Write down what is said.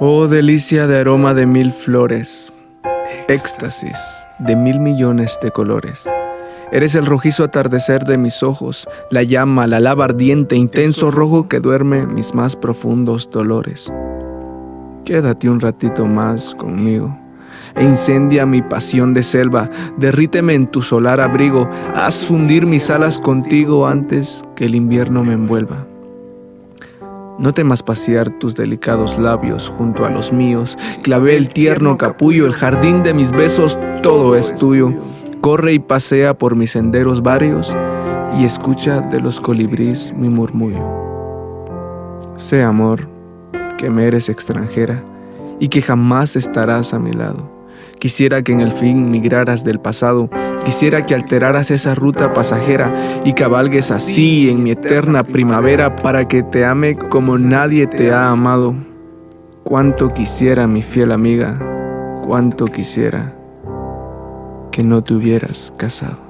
Oh delicia de aroma de mil flores, éxtasis de mil millones de colores. Eres el rojizo atardecer de mis ojos, la llama, la lava ardiente, intenso rojo que duerme mis más profundos dolores. Quédate un ratito más conmigo e incendia mi pasión de selva, derríteme en tu solar abrigo, haz fundir mis alas contigo antes que el invierno me envuelva. No temas pasear tus delicados labios junto a los míos. Clavé el tierno capullo, el jardín de mis besos, todo es tuyo. Corre y pasea por mis senderos varios y escucha de los colibríes mi murmullo. Sé amor, que me eres extranjera y que jamás estarás a mi lado. Quisiera que en el fin migraras del pasado, quisiera que alteraras esa ruta pasajera y cabalgues así en mi eterna primavera para que te ame como nadie te ha amado. Cuánto quisiera, mi fiel amiga, cuánto quisiera que no te hubieras casado.